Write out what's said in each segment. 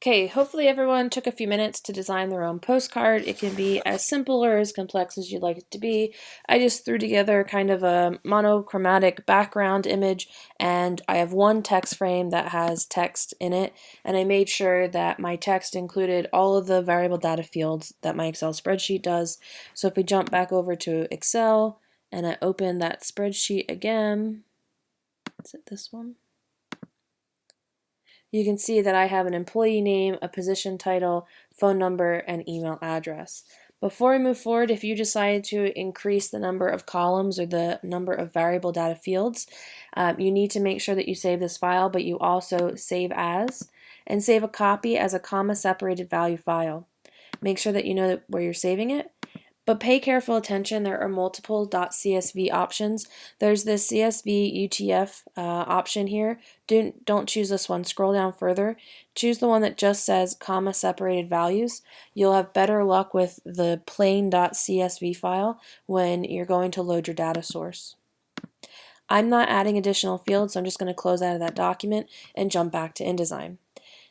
Okay, hopefully everyone took a few minutes to design their own postcard. It can be as simple or as complex as you'd like it to be. I just threw together kind of a monochromatic background image and I have one text frame that has text in it and I made sure that my text included all of the variable data fields that my Excel spreadsheet does. So if we jump back over to Excel and I open that spreadsheet again, is it this one? You can see that I have an employee name, a position title, phone number, and email address. Before we move forward, if you decide to increase the number of columns or the number of variable data fields, um, you need to make sure that you save this file, but you also save as, and save a copy as a comma separated value file. Make sure that you know where you're saving it, but pay careful attention, there are multiple .csv options. There's this CSV UTF uh, option here. Do, don't choose this one, scroll down further. Choose the one that just says comma separated values. You'll have better luck with the plain .csv file when you're going to load your data source. I'm not adding additional fields, so I'm just going to close out of that document and jump back to InDesign.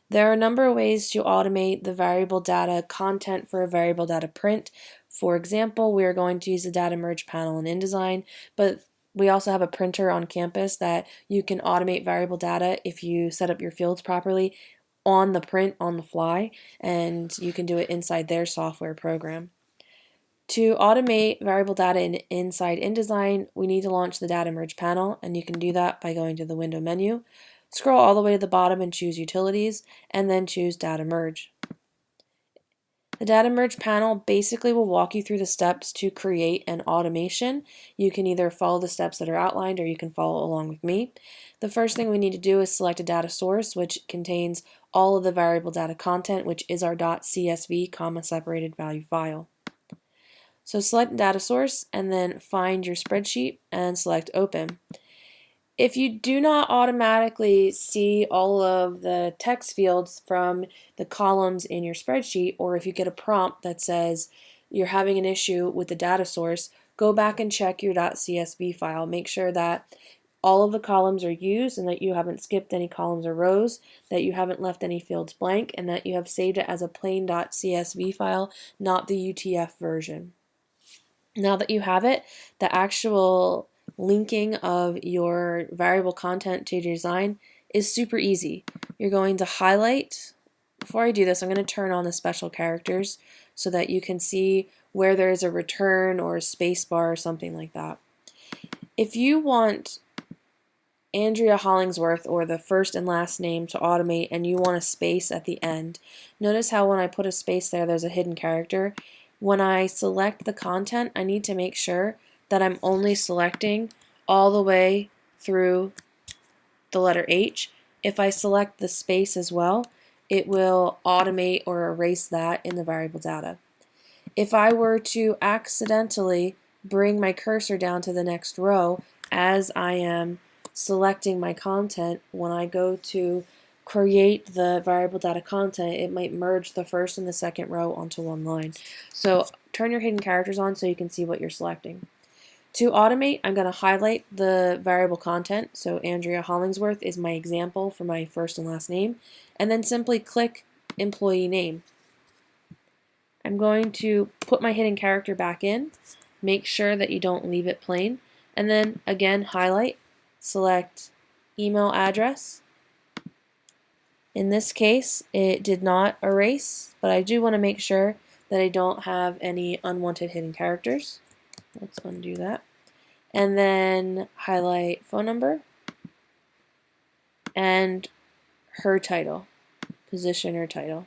There are a number of ways to automate the variable data content for a variable data print. For example, we are going to use the data merge panel in InDesign, but we also have a printer on campus that you can automate variable data if you set up your fields properly on the print on the fly, and you can do it inside their software program. To automate variable data in, inside InDesign, we need to launch the data merge panel, and you can do that by going to the window menu. Scroll all the way to the bottom and choose Utilities, and then choose Data Merge. The Data Merge panel basically will walk you through the steps to create an automation. You can either follow the steps that are outlined or you can follow along with me. The first thing we need to do is select a data source which contains all of the variable data content which is our .csv comma separated value file. So select data source and then find your spreadsheet and select open. If you do not automatically see all of the text fields from the columns in your spreadsheet, or if you get a prompt that says you're having an issue with the data source, go back and check your .csv file. Make sure that all of the columns are used and that you haven't skipped any columns or rows, that you haven't left any fields blank, and that you have saved it as a plain .csv file, not the UTF version. Now that you have it, the actual linking of your variable content to your design is super easy. You're going to highlight, before I do this I'm going to turn on the special characters so that you can see where there is a return or a space bar or something like that. If you want Andrea Hollingsworth or the first and last name to automate and you want a space at the end, notice how when I put a space there there's a hidden character. When I select the content I need to make sure that I'm only selecting all the way through the letter H. If I select the space as well, it will automate or erase that in the variable data. If I were to accidentally bring my cursor down to the next row as I am selecting my content, when I go to create the variable data content, it might merge the first and the second row onto one line. So turn your hidden characters on so you can see what you're selecting. To automate, I'm going to highlight the variable content. So Andrea Hollingsworth is my example for my first and last name. And then simply click employee name. I'm going to put my hidden character back in. Make sure that you don't leave it plain. And then again, highlight, select email address. In this case, it did not erase, but I do want to make sure that I don't have any unwanted hidden characters. Let's undo that. And then highlight phone number and her title, position or title.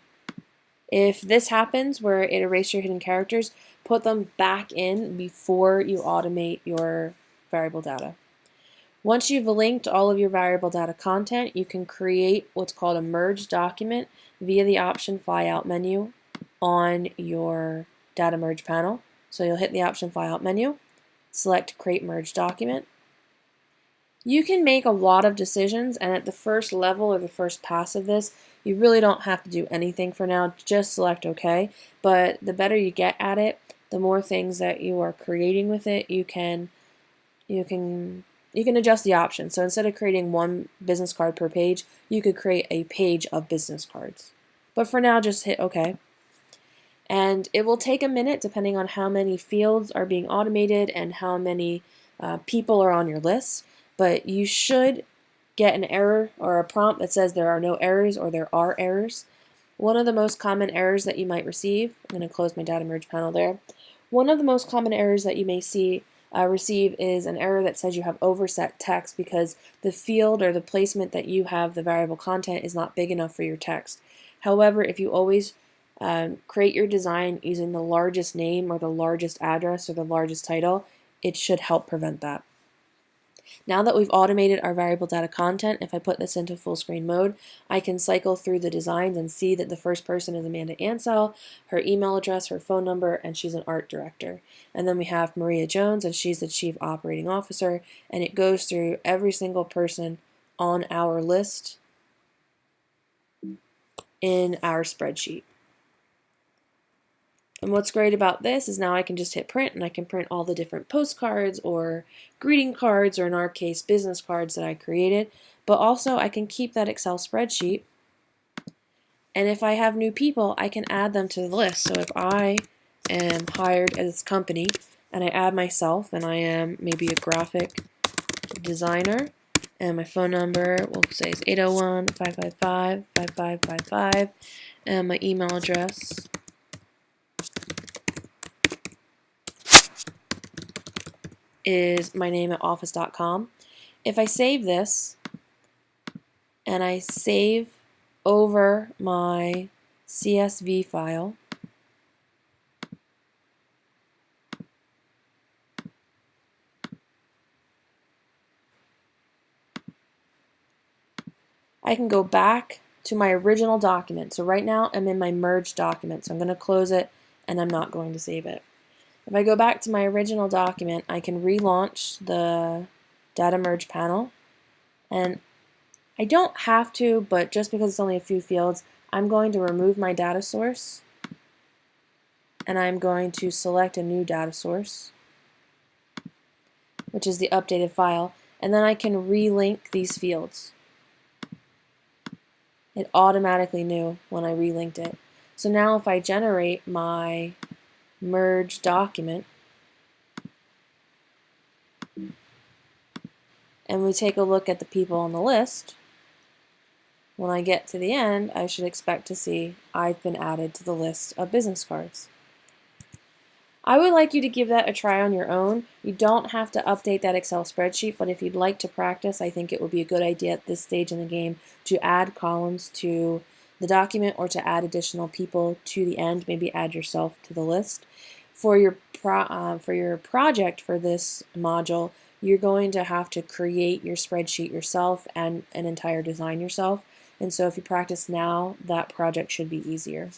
If this happens where it erases your hidden characters, put them back in before you automate your variable data. Once you've linked all of your variable data content, you can create what's called a merge document via the option fly out menu on your data merge panel. So you'll hit the option fly out menu, select create merge document. You can make a lot of decisions and at the first level or the first pass of this, you really don't have to do anything for now, just select OK. But the better you get at it, the more things that you are creating with it, you can you can you can adjust the options. So instead of creating one business card per page, you could create a page of business cards. But for now, just hit OK. And it will take a minute depending on how many fields are being automated and how many uh, people are on your list. But you should get an error or a prompt that says there are no errors or there are errors. One of the most common errors that you might receive, I'm going to close my data merge panel there. One of the most common errors that you may see uh, receive is an error that says you have overset text because the field or the placement that you have the variable content is not big enough for your text. However, if you always um, create your design using the largest name or the largest address or the largest title, it should help prevent that. Now that we've automated our variable data content, if I put this into full screen mode, I can cycle through the designs and see that the first person is Amanda Ansell, her email address, her phone number, and she's an art director. And then we have Maria Jones, and she's the chief operating officer, and it goes through every single person on our list in our spreadsheet. And what's great about this is now I can just hit print and I can print all the different postcards or greeting cards or in our case business cards that I created. But also I can keep that Excel spreadsheet and if I have new people I can add them to the list. So if I am hired at this company and I add myself and I am maybe a graphic designer and my phone number we'll say is 801-555-5555 and my email address is my name at office.com. If I save this and I save over my CSV file, I can go back to my original document. So right now I'm in my merged document. So I'm going to close it and I'm not going to save it. If I go back to my original document, I can relaunch the data merge panel. And I don't have to, but just because it's only a few fields, I'm going to remove my data source. And I'm going to select a new data source, which is the updated file. And then I can relink these fields. It automatically knew when I relinked it. So now if I generate my merge document. And we take a look at the people on the list. When I get to the end, I should expect to see I've been added to the list of business cards. I would like you to give that a try on your own. You don't have to update that Excel spreadsheet, but if you'd like to practice, I think it would be a good idea at this stage in the game to add columns to the document or to add additional people to the end, maybe add yourself to the list. For your, pro, uh, for your project for this module, you're going to have to create your spreadsheet yourself and an entire design yourself. And so if you practice now, that project should be easier.